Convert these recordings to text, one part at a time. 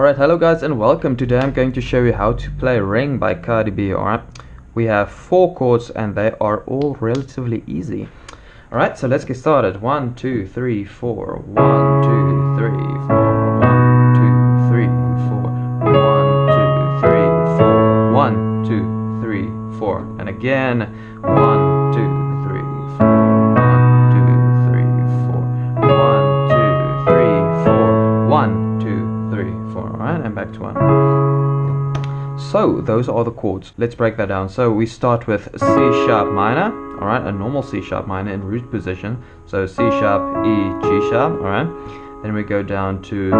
Alright, hello guys and welcome. Today I'm going to show you how to play Ring by Cardi B, alright? We have four chords and they are all relatively easy. Alright, so let's get started. One, two, three, four. One, two, three, four. One, two, three, four. One, two, three, four. One, two, three, four. And again. One, 1 and back to 1. So those are the chords. Let's break that down. So we start with C sharp minor, all right, a normal C sharp minor in root position. So C sharp, E, G sharp, all right. Then we go down to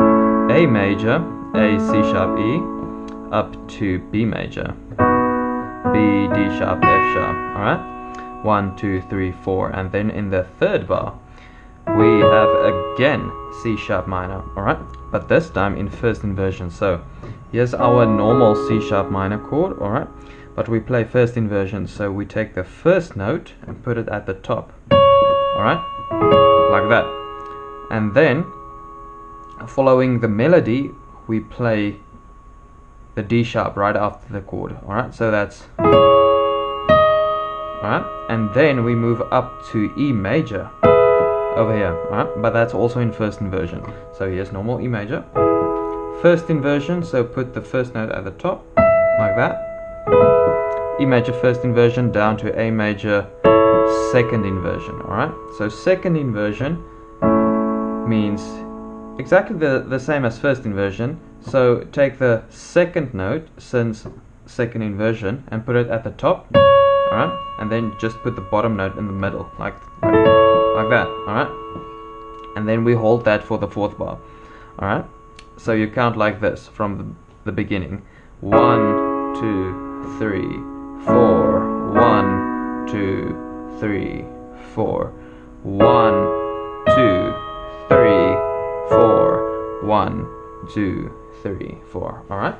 A major, A, C sharp, E, up to B major, B, D sharp, F sharp, all right. One, two, three, four, and then in the third bar, we have again C sharp minor, alright? But this time in first inversion. So here's our normal C sharp minor chord, alright? But we play first inversion, so we take the first note and put it at the top, alright? Like that. And then, following the melody, we play the D sharp right after the chord, alright? So that's alright? And then we move up to E major over here, right? But that's also in first inversion. So here's normal E major. First inversion, so put the first note at the top, like that. E major first inversion down to A major second inversion, alright? So second inversion means exactly the, the same as first inversion. So take the second note since second inversion and put it at the top, alright? And then just put the bottom note in the middle, like, like like that, alright? And then we hold that for the fourth bar, alright? So you count like this from the, beginning. One, two, three, four. One, two, three, four. One, two, three, four. One, two, three, four. Alright?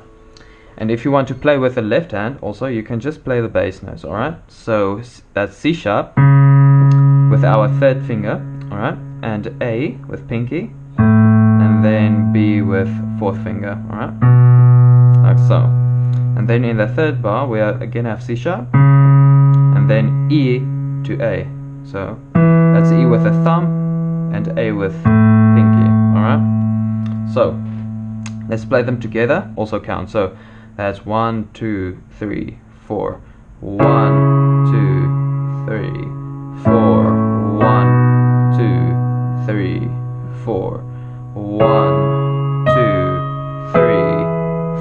And if you want to play with the left hand, also you can just play the bass notes, alright? So that's C sharp with our third finger, alright, and A with pinky, and then B with fourth finger, alright, like so. And then in the third bar, we are again have C sharp, and then E to A. So that's E with the thumb and A with pinky, alright. So let's play them together, also count. So that's one, two, three, four. One, four. One, two, three,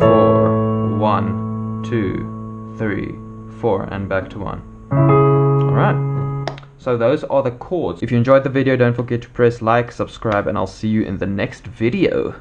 four. One, two, three, four. And back to one. Alright. So those are the chords. If you enjoyed the video, don't forget to press like, subscribe, and I'll see you in the next video.